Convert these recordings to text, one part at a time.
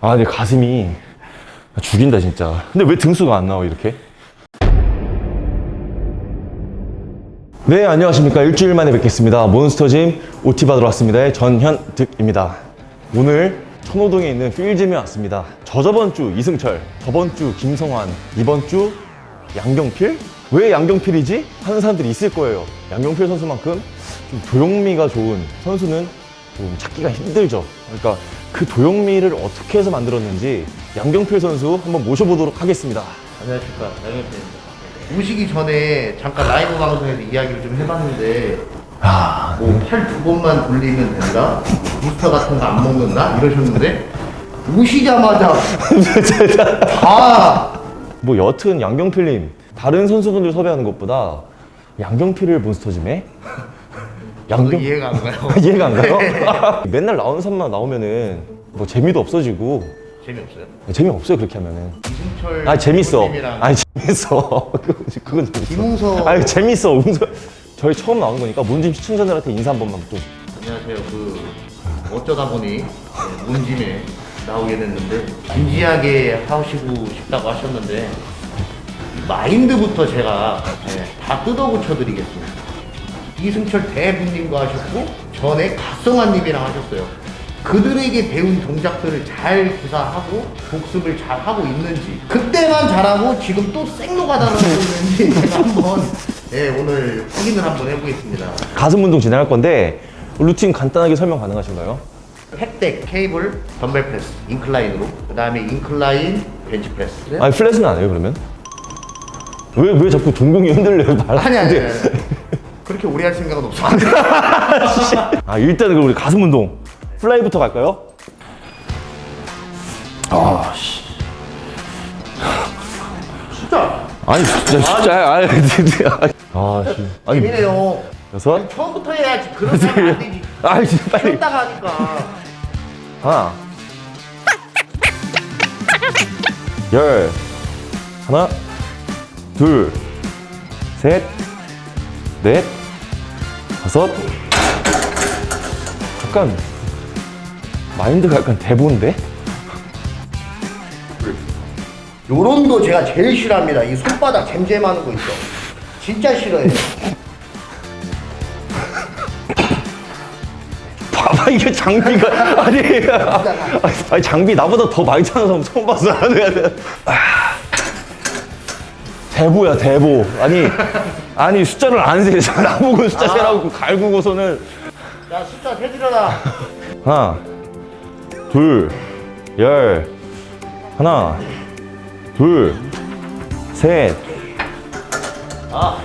아, 내 가슴이 죽인다, 진짜. 근데 왜 등수가 안 나와, 이렇게? 네, 안녕하십니까. 일주일 만에 뵙겠습니다. 몬스터짐 OT 받으러 왔습니다. 전현득입니다. 오늘 천호동에 있는 필짐에 왔습니다. 저저번 주 이승철, 저번 주 김성환, 이번 주 양경필? 왜 양경필이지? 하는 사람들이 있을 거예요. 양경필 선수만큼 좀 도용미가 좋은 선수는 좀 찾기가 힘들죠. 그러니까 그 도용미를 어떻게 해서 만들었는지 양경필 선수 한번 모셔보도록 하겠습니다. 안녕하십니까 양현태입니다 오시기 전에 잠깐 라이브 방송에서 이야기를 좀 해봤는데 아, 뭐팔 두 번만 돌리면 된다? 부스터 같은 거 안 먹는다? 이러셨는데 오시자마자 다 뭐 여튼 양경필님 다른 선수분들 섭외하는 것보다 양경필을 몬스터짐에 양경 이해가 안 가요. 이해가 안 가요? 맨날 나오는 사람만 나오면은 뭐 재미도 없어지고. 재미없어요? 재미없어요 그렇게 하면은. 이승철 아 재밌어. 아니 재밌어. 그건, 재밌어. 김웅서 아니 재밌어. 음소 저희 처음 나온 거니까 문짐 시청자들한테 인사 한 번만 좀 안녕하세요. 그 어쩌다 보니 네, 문짐에 나오게 됐는데 진지하게 하시고 싶다고 하셨는데 마인드부터 제가 네, 다 뜯어고쳐 드리겠습니다 이승철 대부님과 하셨고 전에 가성환님이랑 하셨어요 그들에게 배운 동작들을 잘 구사하고 복습을 잘 하고 있는지 그때만 잘하고 지금 또 하고 있는지 제가 한번 네, 오늘 확인을 한번 해보겠습니다 가슴 운동 진행할 건데 루틴 간단하게 설명 가능하신가요? pec deck, 케이블, 덤벨 프레스, incline으로 그 다음에 incline, 벤치 프레스 아니 flat은 안 해요 그러면? 왜 왜 자꾸 동공이 흔들려요? 아니 아니 그렇게 오래 할 생각은 없어 아 일단은 우리 가슴 운동 fly부터 갈까요? 아 씨. 진짜 아니 진짜 진짜 아니 진짜 아 씨. 아니 재미네요. 여섯? 처음부터 해야지. 그런 하면 안 되지. 아이 진짜 빨리. 쉬었다가 하니까. 하나. 열. 하나. 둘셋 넷 다섯. 잠깐 마인드가 약간 대본데? 요런 거 제가 제일 싫어합니다. 이 손바닥 잼잼하는 거 있죠? 진짜 싫어해요. 봐봐 이게 장비가. 아니 아니 장비 나보다 더 많이 차는 사람 처음 봤어 아, 대보야 대보 아니 아니 숫자를 안 세. 나보고 숫자 세라고 갈구고서는 자 숫자 세드려라 하나 둘 열 하나 둘셋 아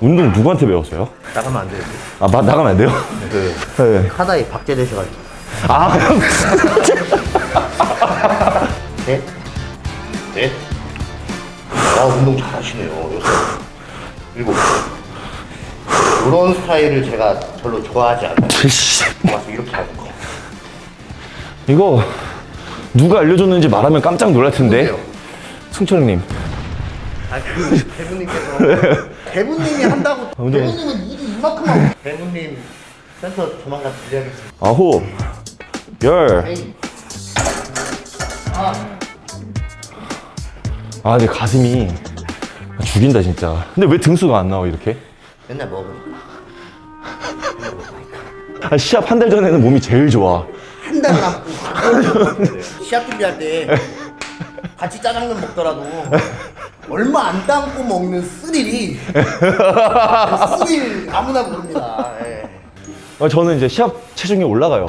운동 누구한테 배웠어요? 나가면 안 돼요 아 마, 나가면 안 돼요? 그 네. 하다에 박제되셔가지고 아 넷, 넷. 아 운동 잘하시네요. 일곱. 이런 스타일을 제가 별로 좋아하지 않아요. 씨. 와서 이렇게 하는 거. 이거 누가 알려줬는지 말하면 깜짝 놀랄 텐데? 승철님 아그 대부님께서 대부님이 한다고 운동. 대부님은 일이 이만큼 하고 대부님 센터 조만간 드려야겠습니다. 아홉 열 에이. 아 아, 내 가슴이 죽인다 진짜. 근데 왜 등수가 안 나와 이렇게? 맨날 먹으니까 아, 시합 한 달 전에는 몸이 제일 좋아. 한 달 남고 시합 준비할 때 같이 짜장면 먹더라도 얼마 안 담고 먹는 스릴이 그 스릴 아무나 모릅니다. 예. 아, 저는 이제 시합 체중이 올라가요.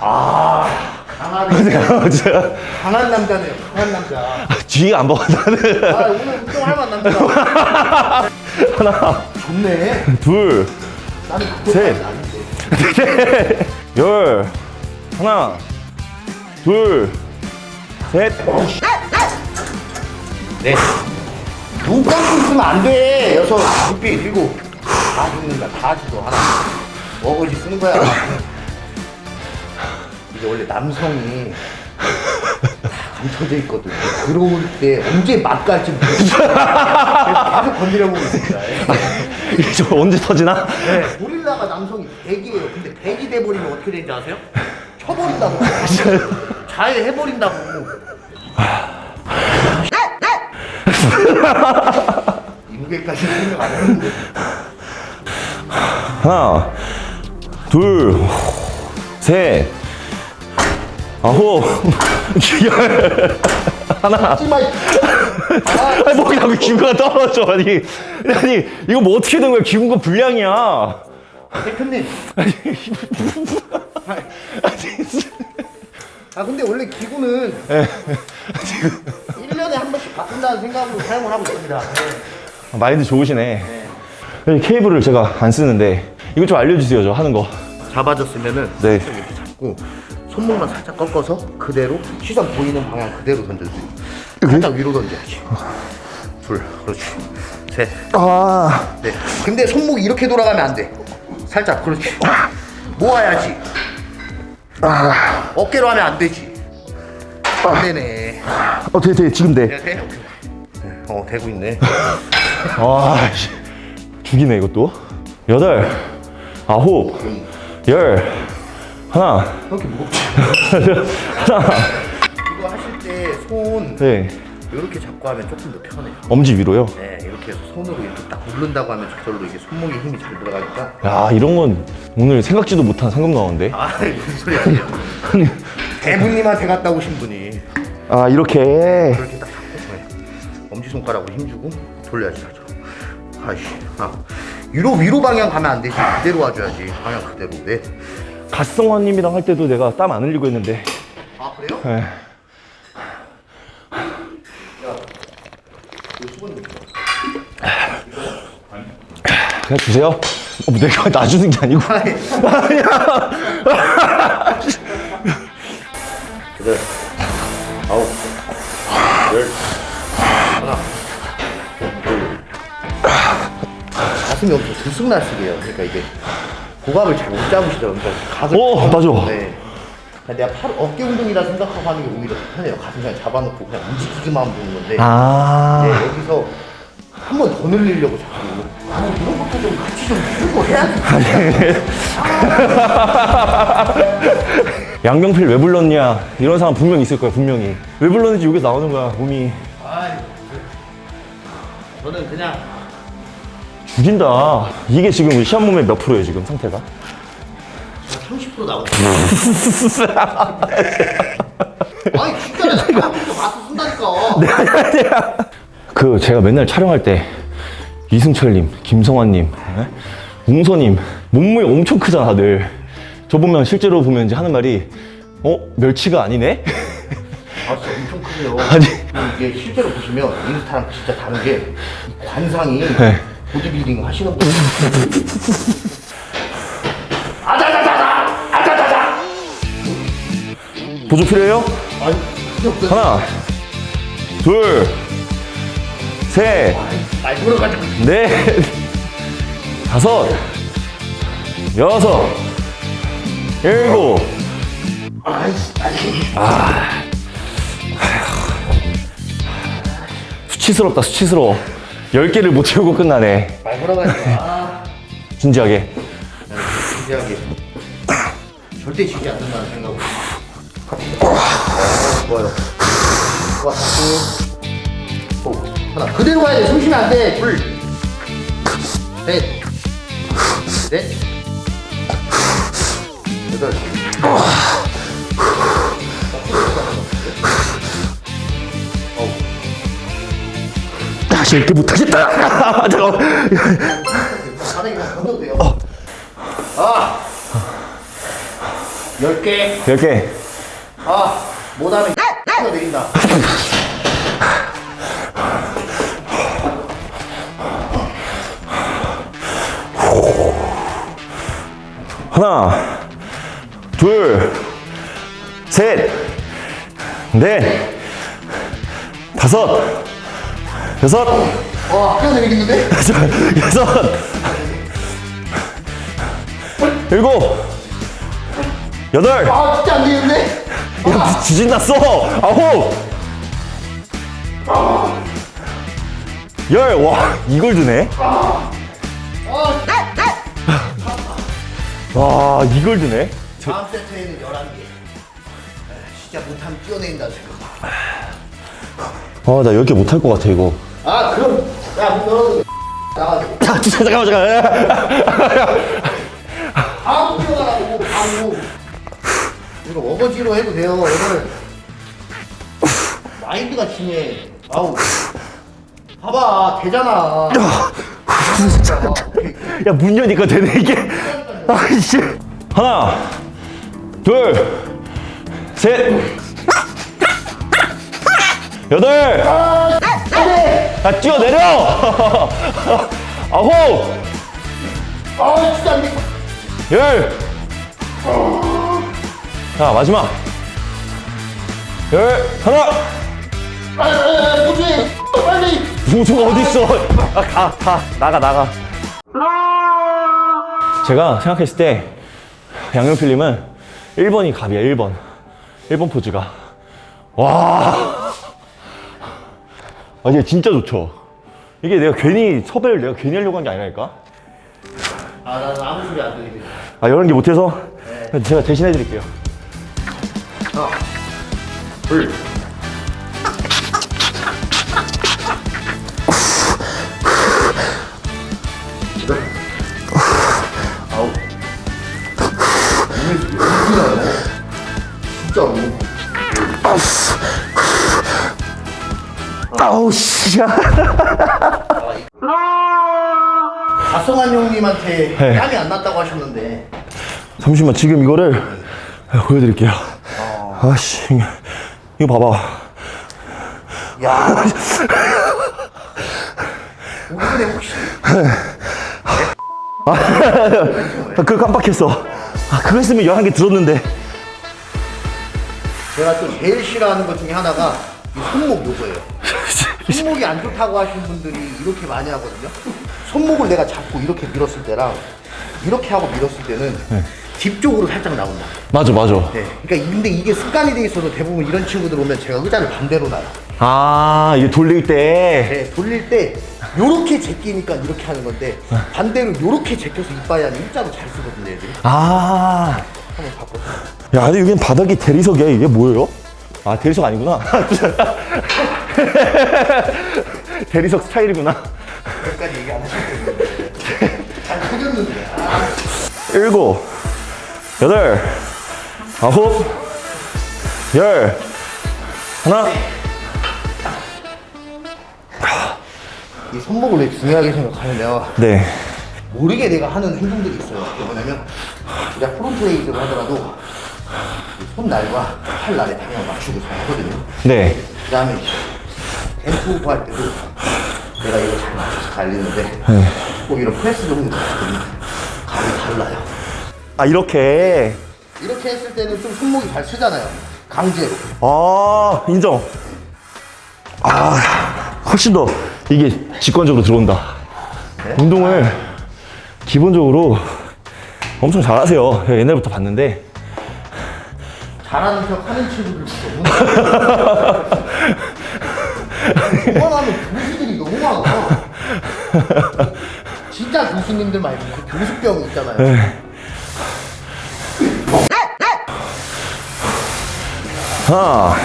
아 강하네. 제가 강한 남자네요. 강한 남자. 뒤에 안 먹어 나는. 아 오늘 운동할 만한 남자. 하나, 좋네. 둘, 나는 그거 셋. 아닌데. 열, 하나, 둘, 셋. 네. 눈 감고 있으면 안 돼. 여섯, 두피 일곱. 다 죽는다. 다 죽어. 하나. 어거지 쓰는 거야. 이게 원래 남성이 다 감춰져 있거든. 들어올 때 언제 맛 갈지 모르겠어. 그래서 계속 건드려보고 있습니다. 저 언제 터지나? 네, 고릴라가 남성이 100이에요. 근데 100이 돼버리면 어떻게 되는지 아세요? 쳐버린다고. 자해해버린다고. 이 무게까지 생각 안 했는데. 하나, 둘, 셋, 아홉, 열, 하나. 아, 아니 뭐 자꾸 기구가 떨어져 아니 아니 이거 뭐 어떻게 된 거야 기구가 불량이야 대표님. 아 근데 원래 기구는 1년에 한 번씩 바꾼다는 생각으로 사용을 하고 있습니다. 네. 마인드 좋으시네 이 케이블을 제가 안 쓰는데 이거 좀 알려주세요 저 하는 거 잡아줬으면은 네. 이렇게 잡고 손목만 살짝 꺾어서 그대로 시선 보이는 방향 그대로 던져주세요. 살짝 위로 던져야지. 둘, 그렇지. 셋, 아, 넷. 근데 손목이 이렇게 돌아가면 안 돼. 살짝, 그렇지. 모아야지. 어깨로 하면 안 되지. 안 되네. 어, 돼, 돼, 지금 돼. 네, 돼. 네, 어, 되고 있네. 아, 씨. 죽이네, 이것도. 여덟, 아홉, 열, 하나, 이렇게 무겁지. 하나, 이거 하실 때손 네. 이렇게 잡고 하면 조금 더 편해요. 엄지 위로요? 네, 이렇게 해서 손으로 이렇게 딱 누른다고 하면 저절로 이게 손목에 힘이 잘 들어가니까. 야, 이런 건 오늘 생각지도 못한 상금 나오는데. 아, 무슨 소리 하세요? 대부님한테 갔다 오신 분이 아, 이렇게. 그렇게 딱 잡고 네. 엄지손가락으로 힘주고 돌려야지 하죠. 아이씨, 아. 위로 위로 방향 가면 안 되지. 그대로 와줘야지. 방향 그대로. 네. 갓성원님이랑 할 때도 내가 땀 안 흘리고 했는데. 아 그래요? 네. 그냥 주세요. 어, 뭐 내가 놔주는 게 아니고. 아니야. 여덟, 아홉, 열, 하나, 둘. 가슴이 엄청 들쑥날쑥해요. 그러니까 이게 고갑을 잘 못 잡으시더라고요. 그러니까 가슴. 오, 맞아. 네. 그러니까 내가 팔 어깨 운동이라 생각하고 하는 게 오히려 더 편해요. 가슴 그냥 잡아놓고 그냥 움직이기만 하면 되는 건데. 아. 네, 여기서 한 번 더 늘리려고 자꾸. 아, 이런 것도 좀 같이 좀 들고 해야지. 양병필 왜 불렀냐 이런 사람 분명 있을 거야 분명히 왜 불렀는지 여기 나오는 거야 몸이 아이, 저는 그냥 죽인다 이게 지금 시합 몸의 몇 프로예요 지금 상태가 30% 나오고. 아니 진짜 내가 가서 쓴다니까. 그 제가 맨날 촬영할 때 이승철님 김성환님 예? 웅서님 몸무게 엄청 크잖아 다들 저 보면 실제로 보면 이제 하는 말이 어 멸치가 아니네 아 진짜 엄청 크네요. 아니. 이게 실제로 보시면 인스타랑 진짜 다른 게이 관상이 네. 보디빌딩 하시는 분. 아자자자자 아자자자. 보조 필요해요 아니. 하나 둘셋 말 걸어가지고. 넷, 다섯, 여섯, 일곱. 아이씨 아니. 수치스럽다, 수치스러워. 열 개를 못 채우고 끝나네. 말 걸어가지고. 아. 진지하게. 진지하게. 절대 지지 않는다는 생각으로. 좋아요. 좋아, 자꾸. 오, 하나. 그대로 가야 돼. 숨 쉬면 안 돼. 둘. 셋. 넷. 여덟. 다시 이렇게 못하겠다. 잠깐만. 돼요. 아! 열 개. 열 개. 아, 못하면 X 내린다. 하나, 둘, 셋, 넷, 다섯, 여섯, 와, 뛰어내리겠는데? 여섯, 일곱, 여덟, 아, 진짜 안 되는데? 야, 지진 났어! 아홉! 열, 와, 이걸 드네? 와, 이걸 드네? 다음 세트에는 11개. 진짜 못하면 뛰어내린다 생각. 아, 나 10개 못할 것 같아, 이거. 아 그럼 야 너. 나가지고 아, 진짜, 잠깐만, 잠깐만. 바로 뛰어가라고 바로. 이거 어거지로 해도 돼요. 오늘 마인드가 중요해. 아우. 봐봐 되잖아. 야, 문 여니까 되네, 이게. 아이씨. 하나, 둘, 셋, 여덟, 아, 뛰어내려! 아홉, 아 진짜 안 돼. 열. 자, 마지막. 열, 하나. 아, 도저히 빨리. 무소가 어딨어? 아, 가, 가, 나가, 나가. 제가 생각했을 때 양용필님은 1번이 갑이야, 1번. 1번 포즈가. 와. 아, 이게 진짜 좋죠. 이게 내가 괜히 섭외를 내가 괜히 하려고 한 게 아니라니까. 아 나는 아무 소리 안 들리게. 아, 이런 게 못해서 제가 대신 해 드릴게요. 하나, 둘. 아홉. 오늘 진짜요? 진짜로. 아우, 씨. 가성한 형님한테 네. 땀이 안 났다고 하셨는데 잠시만, 지금 이거를 보여드릴게요. 아씨, 이거 봐봐. 야 이번에 혹시 아, 그거 깜빡했어. 아, 그거 했으면 11개 들었는데. 제가 또 제일 싫어하는 것 중에 하나가 이 손목 요거예요. 손목이 안 좋다고 하시는 분들이 이렇게 많이 하거든요. 손목을 내가 잡고 이렇게 밀었을 때랑 이렇게 하고 밀었을 때는 뒷 쪽으로 살짝 나온다. 맞아, 맞아. 네. 그러니까 근데 이게 습관이 돼 있어서 대부분 이런 친구들 오면 제가 의자를 반대로 놔요. 아, 이게 돌릴 때. 네, 돌릴 때 요렇게 제끼니까 이렇게 하는 건데 반대로 요렇게 제껴서 이빨이 아니라 일자로 잘 쓰거든요, 애들이. 아. 한번 바꿔. 야, 근데 여긴 바닥이 대리석이야. 이게 뭐예요? 아, 대리석 아니구나. 대리석 스타일이구나. 여기까지 얘기 안 하셨거든요. 잘 속였는데. 아. 일곱, 여덟, 아홉, 열, 하나. 이 손목을 왜 중요하게 생각하냐면 네. 모르게 내가 하는 행동들이 있어요. 그게 뭐냐면 우리가 front raise를 하더라도 이 손날과 팔 날의 방향 맞추고 잘 하거든요. 네. 그 다음에 엠프 할 때도 내가 이거 잘 맞춰서 달리는데 꼭 이런 프레스 정도 있거든요. 감이 달라요. 아, 이렇게. 이렇게 했을 때는 좀 손목이 잘 쓰잖아요. 강제로. 아, 인정. 아, 훨씬 더 이게 직관적으로 들어온다. 운동을 기본적으로 엄청 잘하세요. 옛날부터 봤는데. 잘하는 척 하는 친구들도 너무 그만하면 교수들이 너무 많아. 진짜 교수님들 말고 그 교수병 있잖아요. 하나,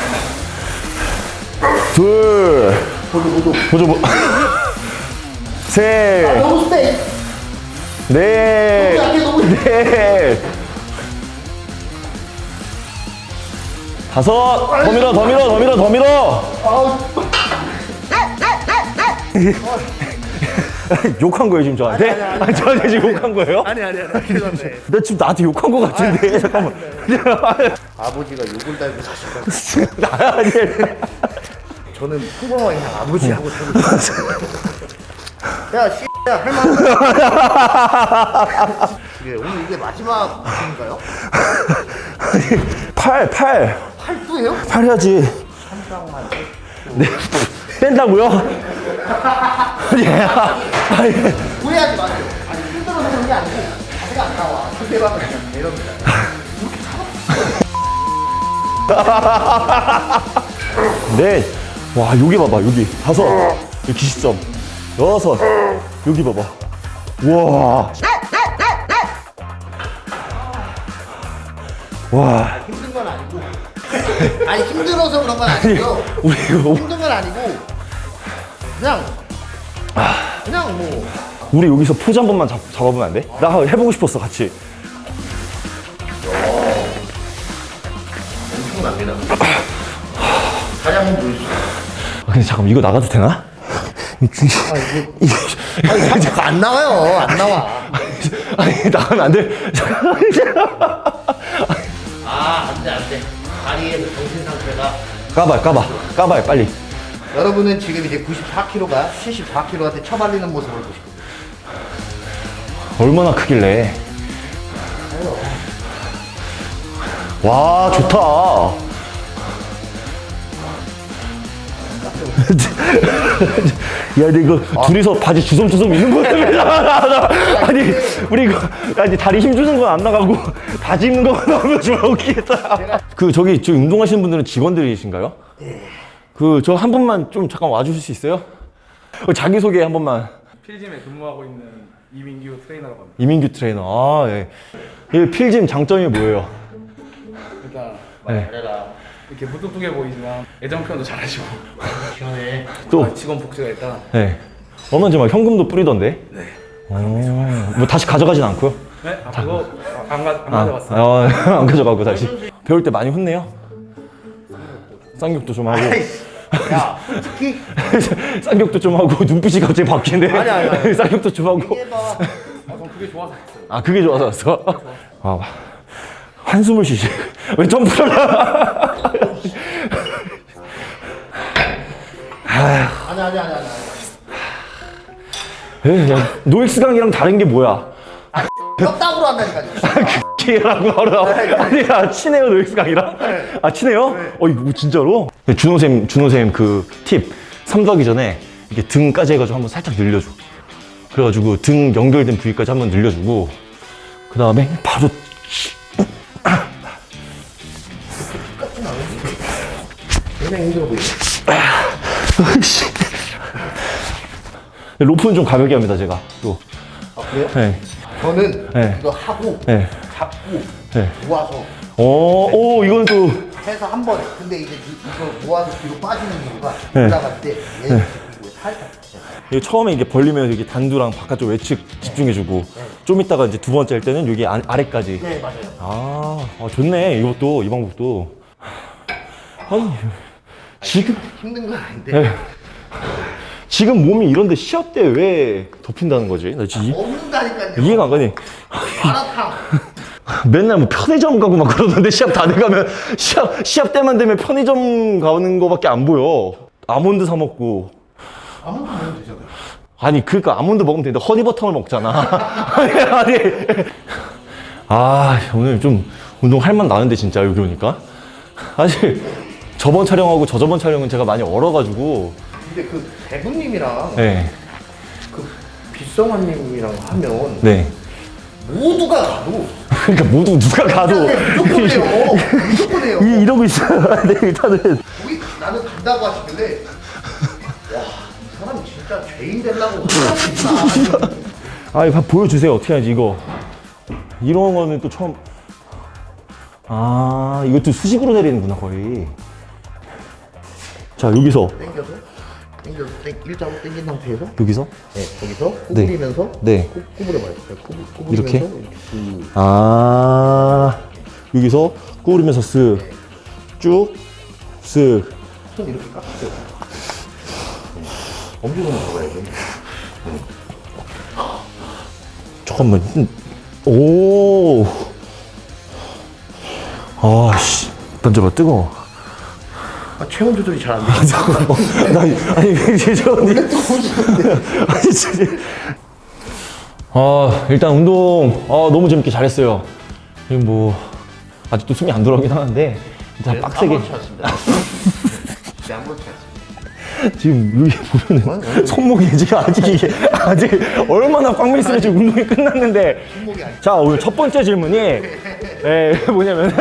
둘, 보조, 보, 셋, 너무 세. 넷, 너무 약해, 너무 넷, 다섯, 더 밀어, 더 밀어, 더 밀어, 더 밀어. 아우, 욕한 거예요, 지금 저한테? 아니, 아니, 아니. 아니, 저한테 지금 욕한 거예요? 아니 아니 아니 죄송합니다. 나 지금 나한테 욕한 거 같은데, 잠깐만. 아버지가 욕을 달고 사실까 아니, 저는 평범하게 그냥 아버지하고 살고 있어요. 야, 씨, 야, 할만한. 그래, 오늘 이게 마지막 인가요? 팔, 팔. 팔도예요? 팔 해야지. 한장만. 네, 뺀다고요? 아니, 후회하지 마세요. 아니, 힘들어서 그런 게 아니고 자세가 안 나와. 상대방은 그냥 이럽니다. 네. 와, 여기 봐봐, 여기. 다섯. 여기 기시점. 여섯. 여기 봐봐. 우와. 와. 힘든 건 아니고. 아니 힘들어서 그런 건 아니고요. 우리 이거 힘든 건 아니고 그냥 그냥 뭐 우리 여기서 포즈 한 번만 잡, 잡아보면 안 돼? 나 해보고 싶었어 같이. 엄청납니다. 다시 한번 보여주세요. 아, 근데 잠깐 이거 나가도 되나? 아니 자꾸 안 나와요. 안 나와. 아니 나가면 안 돼. 아 안 돼 안 돼. 다리에서 정신 상태가 까봐 까봐 까봐 빨리. 여러분은 지금 이제 94kg가 74kg한테 처발리는 모습을 보시고 얼마나 크길래? 와 좋다. 야, 근데 이거 둘이서 바지 주섬주섬 있는 거야. 아니, 우리 이거 아니 다리 힘 주는 건 안 나가고 바지 입는 거만 나오면 좀 웃기겠다. 그 저기 저 운동하시는 분들은 직원들이신가요? 그저 한 분만 좀 잠깐 와주실 수 있어요? 어, 자기 소개 한 번만. 필짐에 근무하고 있는 이민규 트레이너라고 합니다. 이민규 트레이너. 아, 예. 이 필짐 장점이 뭐예요? 일단 네. 잘해라 이렇게 무뚝뚝해 보이지만 애정 표현도 잘하시고 시원해 또, 아, 직원 복지가 일단 네. 얼마나 막 현금도 뿌리던데? 네. 오, 뭐 다시 가져가진 않고요? 네? 아 그거 안, 가, 안 아, 가져갔어요. 아, 안 가져가고 다시. 배울 때 많이 혼내요? 쌍욕도 좀 하고. 야 솔직히 쌍욕도 좀 하고 눈빛이 갑자기 바뀌네. 아니, 아니, 아니. 쌍욕도 좀 하고. 해봐 아, 전 그게 좋아서 했어요. 아 그게 좋아서 왔어? 아, 한숨을 쉬시. 왜 점프를? 아니 아니 아니 아니 에이, 야, 노익스 강이랑 다른 게 뭐야? 뼈다구로 한다니까요 키라고 하라. 아니, 아, 친해요, 노익스 강이랑? 아, 친해요? 어, 이거 진짜로? 준호쌤, 준호쌤 그 팁. 삼두하기 전에 이렇게 등까지 해가지고 한번 살짝 늘려줘. 그래가지고 등 연결된 부위까지 한번 늘려주고, 그 다음에 바로. 로프는 좀 가볍게 합니다, 제가. 또. 아 그래요? 네. 저는 네. 이거 하고 네. 잡고 네. 모아서 오, 오, 이건 또. 해서 한 번에 근데 이제 이- 이거 모아서 뒤로 빠지는 이유가 네. 올라갈 때얘 이거 살짝 이게 처음에 이게 벌리면 여기 단두랑 바깥쪽 외측 집중해주고, 좀 있다가 이제 두 번째 할 때는 여기 안- 아래까지. 네 맞아요 아, 아, 좋네. 이것도, 이 방법도. 아니, 지금, 힘든 건 아닌데 네. 지금 몸이 이런데 시합 때왜 덮인다는 거지? 나 이, 없는다니까요 이해가 안. 마라탕 맨날 뭐 편의점 가고 막 그러던데 시합 다 돼가면 시합, 시합 때만 되면 편의점 가는 거밖에 안 보여. 아몬드 사 먹고. 아무것도 먹으면 되잖아요 아니, 그니까 아몬드 먹으면 되는데 허니버터를 먹잖아. 아니, 아니. 아, 오늘 좀 운동할 맛 나는데 진짜 여기 오니까. 사실 저번 촬영하고 저저번 촬영은 제가 많이 얼어가지고. 근데 그 대부님이랑 네. 그 빗성환님이랑 하면 네. 모두가 가도 그러니까 모두 누가 가도 네, 무조건 해요 무조건 해요 이, 이러고 있어요. 네, 일단은. 거기 나는 간다고 하시길래 와이 사람이 진짜 죄인 되려고 아, 이거 보여주세요. 어떻게 하지, 이거. 이런 거는 또 처음. 아, 이것도 수직으로 내리는구나, 거의. 자, 여기서. 땡겨서 땡, 일자로 땡긴 상태에서 여기서. 네 거기서 구부리면서 네. 구, 구부려봐요 네, 구부, 이렇게? 이렇게 그 아, 여기서 구부리면서 쓱. 쭉. 쓱. 손 이렇게 깎으세요 엄지손을 잡아야죠 잠깐만. 음, 오. 아, 씨. 던져봐, 뜨거워. 아, 체온 조절이 잘 안 돼. 어, 나, 아니, 죄송한데. 아니, 진짜. 아, 일단 운동, 아, 너무 재밌게 잘했어요. 지금 뭐, 아직도 숨이 안 돌아오긴 하는데, 일단 빡세게. 네, 아무렇지 않습니다. 지금 여기 보면은 손목이 지금 아직 이게, 아직 얼마나 꽉 밀수록 지금 운동이 끝났는데. 자, 오늘 첫 번째 질문이, 예, 뭐냐면,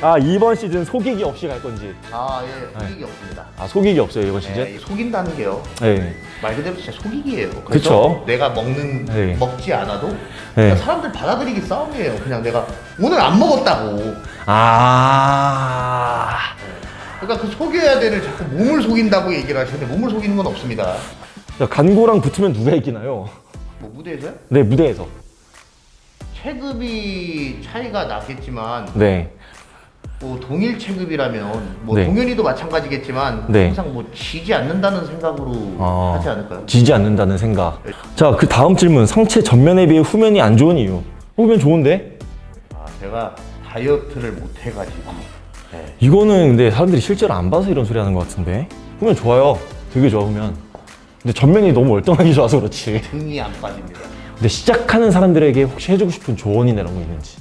아 이번 시즌 속이기 없이 갈 건지 아, 예, 속이기 없습니다. 아 속이기 없어요 이번 시즌 예, 이 속인다는 게요. 네. 말 그대로 진짜 속이기예요. 그래서 그쵸. 내가 먹는 네. 먹지 않아도 네. 그냥 사람들 받아들이기 싸움이에요. 그냥 내가 오늘 안 먹었다고. 아 그러니까 그 속여야 되는 자꾸 몸을 속인다고 얘기를 하시는데 몸을 속이는 건 없습니다. 자, 간고랑 붙으면 누가 이기나요? 뭐 무대에서요? 네 무대에서 체급이 차이가 나겠지만 네 뭐 동일 체급이라면 뭐 네. 동현이도 마찬가지겠지만 네. 항상 뭐 지지 않는다는 생각으로 아, 하지 않을까요? 지지 않는다는 생각 자 그 다음 질문 상체 전면에 비해 후면이 안 좋은 이유 후면 좋은데? 아, 제가 다이어트를 못 해가지고 네. 이거는 근데 사람들이 실제로 안 봐서 이런 소리 하는 것 같은데 후면 좋아요 되게 좋아 후면 근데 전면이 너무 월등하게 좋아서 그렇지 등이 안 빠집니다. 근데 시작하는 사람들에게 혹시 해주고 싶은 조언이나 이런 거 있는지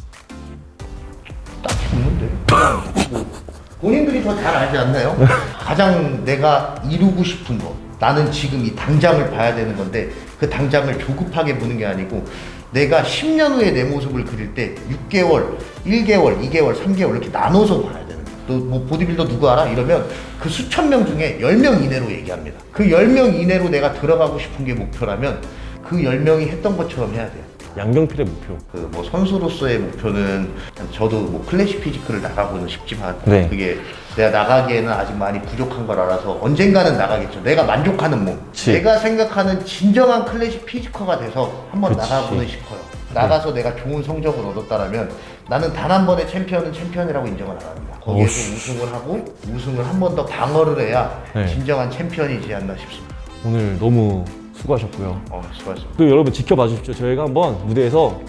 본인들이 더 잘 알지 않나요? 가장 내가 이루고 싶은 거. 나는 지금 이 당장을 봐야 되는 건데 그 당장을 조급하게 보는 게 아니고 내가 10년 후에 내 모습을 그릴 때 6개월, 1개월, 2개월, 3개월 이렇게 나눠서 봐야 되는. 너뭐 보디빌더 누구 알아? 이러면 그 수천 명 중에 10명 이내로 얘기합니다. 그 10명 이내로 내가 들어가고 싶은 게 목표라면 그 10명이 했던 것처럼 해야 돼요. 양경필의 목표 그 뭐 선수로서의 목표는 저도 뭐 classic physique를 나가고는 싶지만 네. 그게 내가 나가기에는 아직 많이 부족한 걸 알아서 언젠가는 나가겠죠. 내가 만족하는 몸, 그치. 내가 생각하는 진정한 classic physiquer가 돼서 한번 그치. 나가고는 싶어요. 나가서 내가 좋은 성적을 얻었다라면 나는 단 한 번의 챔피언은 챔피언이라고 인정을 안 합니다. 거기에서. 우승을 하고 우승을 한 번 더 방어를 해야 네. 진정한 챔피언이지 않나 싶습니다. 오늘 너무 수고하셨고요 어, 수고하셨습니다. 또 여러분 지켜봐 주십시오. 저희가 한번 무대에서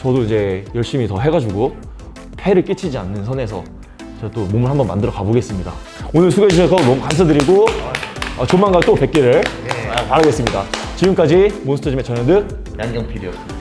저도 이제 열심히 더 해가지고 폐를 끼치지 않는 선에서 제가 또 몸을 한번 만들어 가보겠습니다. 오늘 수고해 주셔서 너무 감사드리고 어, 조만간 또 뵙기를 네. 아, 바라겠습니다. 지금까지 몬스터짐의 전현득 양경필이었습니다.